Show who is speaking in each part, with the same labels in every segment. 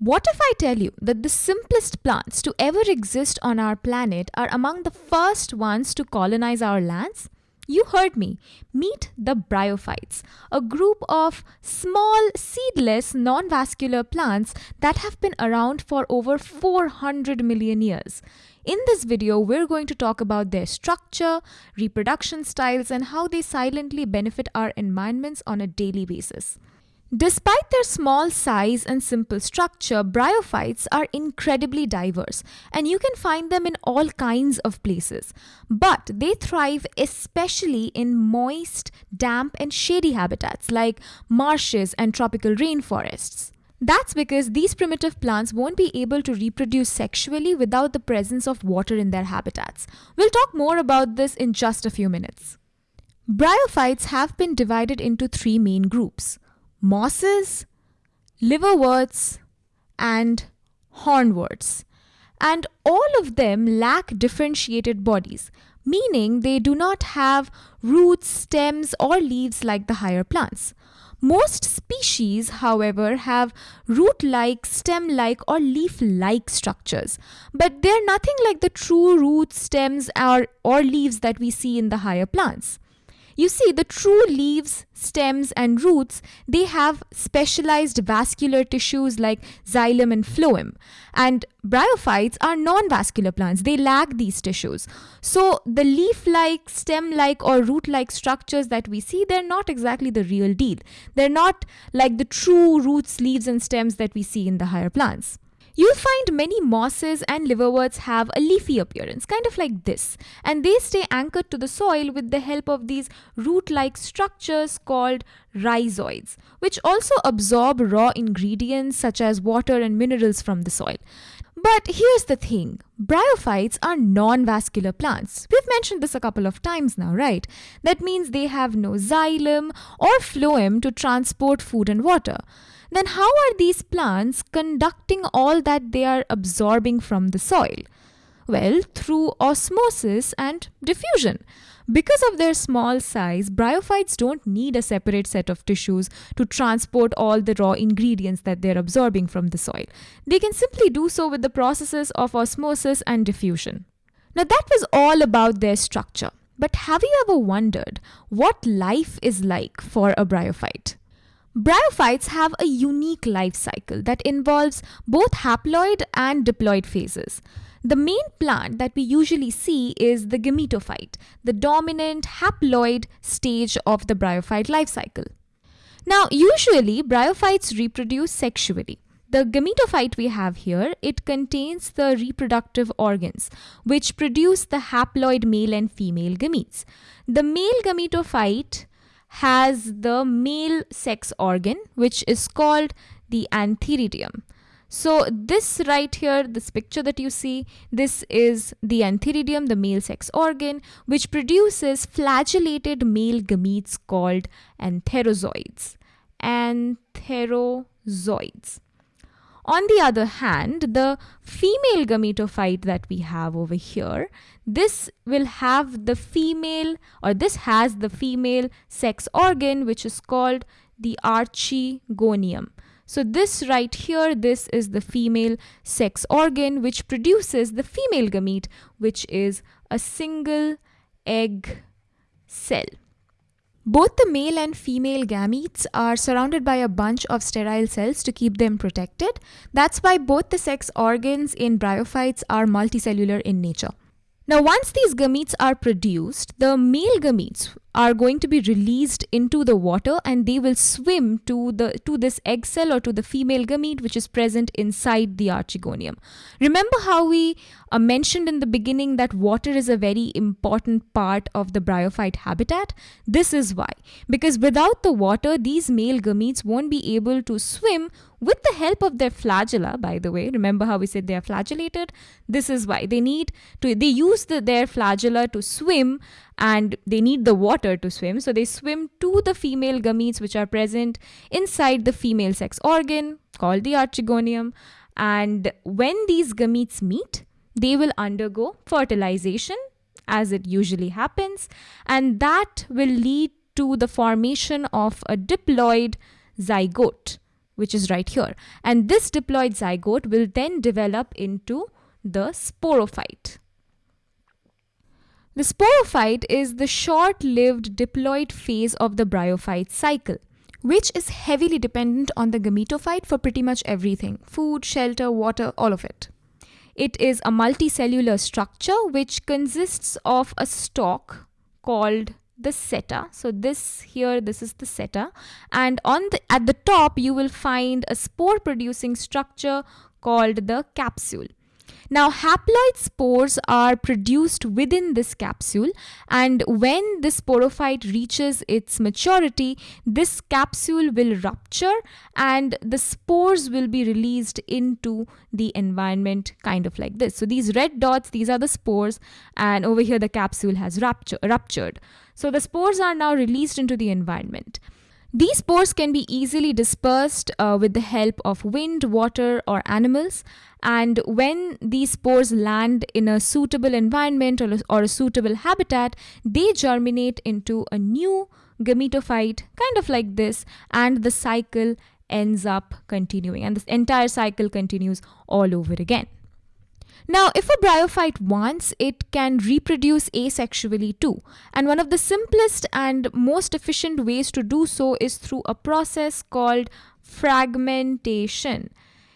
Speaker 1: What if I tell you that the simplest plants to ever exist on our planet are among the first ones to colonize our lands? You heard me. Meet the bryophytes, a group of small, seedless, non vascular plants that have been around for over 400 million years. In this video, we're going to talk about their structure, reproduction styles, and how they silently benefit our environments on a daily basis. Despite their small size and simple structure, bryophytes are incredibly diverse and you can find them in all kinds of places. But they thrive especially in moist, damp, and shady habitats like marshes and tropical rainforests. That's because these primitive plants won't be able to reproduce sexually without the presence of water in their habitats. We'll talk more about this in just a few minutes. Bryophytes have been divided into three main groups mosses, liverworts, and hornworts. And all of them lack differentiated bodies, meaning they do not have roots, stems, or leaves like the higher plants. Most species, however, have root like, stem like, or leaf like structures, but they're nothing like the true roots, stems, or, or leaves that we see in the higher plants. You see, the true leaves, stems, and roots, they have specialized vascular tissues like xylem and phloem. And bryophytes are non vascular plants, they lack these tissues. So, the leaf like, stem like, or root like structures that we see, they're not exactly the real deal. They're not like the true roots, leaves, and stems that we see in the higher plants. You'll find many mosses and liverworts have a leafy appearance, kind of like this, and they stay anchored to the soil with the help of these root like structures called rhizoids, which also absorb raw ingredients such as water and minerals from the soil. But here's the thing bryophytes are non vascular plants. We've mentioned this a couple of times now, right? That means they have no xylem or phloem to transport food and water then how are these plants conducting all that they are absorbing from the soil? Well, through osmosis and diffusion. Because of their small size, bryophytes don't need a separate set of tissues to transport all the raw ingredients that they're absorbing from the soil. They can simply do so with the processes of osmosis and diffusion. Now, that was all about their structure. But have you ever wondered what life is like for a bryophyte? Bryophytes have a unique life cycle that involves both haploid and diploid phases. The main plant that we usually see is the gametophyte, the dominant haploid stage of the bryophyte life cycle. Now, usually bryophytes reproduce sexually. The gametophyte we have here, it contains the reproductive organs, which produce the haploid male and female gametes. The male gametophyte has the male sex organ, which is called the antheridium. So this right here, this picture that you see, this is the antheridium, the male sex organ, which produces flagellated male gametes called antherozoids. Antherozoids. On the other hand, the female gametophyte that we have over here, this will have the female or this has the female sex organ which is called the archegonium. So this right here, this is the female sex organ which produces the female gamete which is a single egg cell. Both the male and female gametes are surrounded by a bunch of sterile cells to keep them protected. That's why both the sex organs in bryophytes are multicellular in nature. Now, once these gametes are produced, the male gametes are going to be released into the water and they will swim to the to this egg cell or to the female gamete which is present inside the archegonium. Remember how we uh, mentioned in the beginning that water is a very important part of the bryophyte habitat? This is why. Because without the water, these male gametes won't be able to swim with the help of their flagella, by the way. Remember how we said they are flagellated? This is why. They need to, they use the, their flagella to swim and they need the water to swim. So they swim to the female gametes which are present inside the female sex organ called the archegonium. And when these gametes meet, they will undergo fertilization as it usually happens, and that will lead to the formation of a diploid zygote which is right here. And this diploid zygote will then develop into the sporophyte. The sporophyte is the short lived diploid phase of the bryophyte cycle, which is heavily dependent on the gametophyte for pretty much everything food, shelter, water, all of it. It is a multicellular structure which consists of a stalk called the seta so this here this is the seta and on the at the top you will find a spore producing structure called the capsule now, haploid spores are produced within this capsule, and when this sporophyte reaches its maturity, this capsule will rupture and the spores will be released into the environment, kind of like this. So, these red dots, these are the spores, and over here the capsule has rupture, ruptured. So, the spores are now released into the environment. These spores can be easily dispersed uh, with the help of wind, water, or animals. And when these spores land in a suitable environment or or a suitable habitat, they germinate into a new gametophyte, kind of like this, and the cycle ends up continuing. And this entire cycle continues all over again. Now, if a bryophyte wants, it can reproduce asexually too. And one of the simplest and most efficient ways to do so is through a process called fragmentation.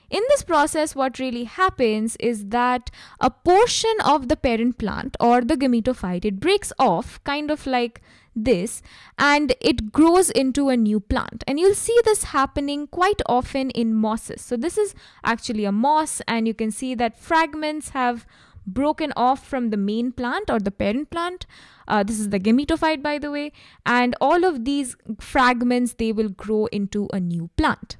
Speaker 1: In this process, what really happens is that a portion of the parent plant or the gametophyte, it breaks off kind of like this and it grows into a new plant. And you'll see this happening quite often in mosses. So this is actually a moss and you can see that fragments have broken off from the main plant or the parent plant. Uh, this is the gametophyte by the way. And all of these fragments, they will grow into a new plant.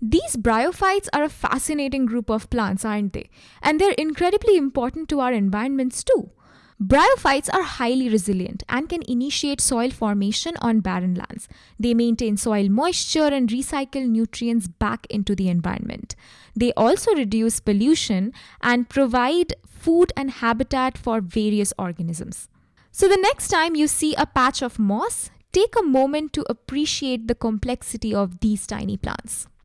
Speaker 1: These bryophytes are a fascinating group of plants, aren't they? And they're incredibly important to our environments too. Bryophytes are highly resilient and can initiate soil formation on barren lands. They maintain soil moisture and recycle nutrients back into the environment. They also reduce pollution and provide food and habitat for various organisms. So, the next time you see a patch of moss, take a moment to appreciate the complexity of these tiny plants.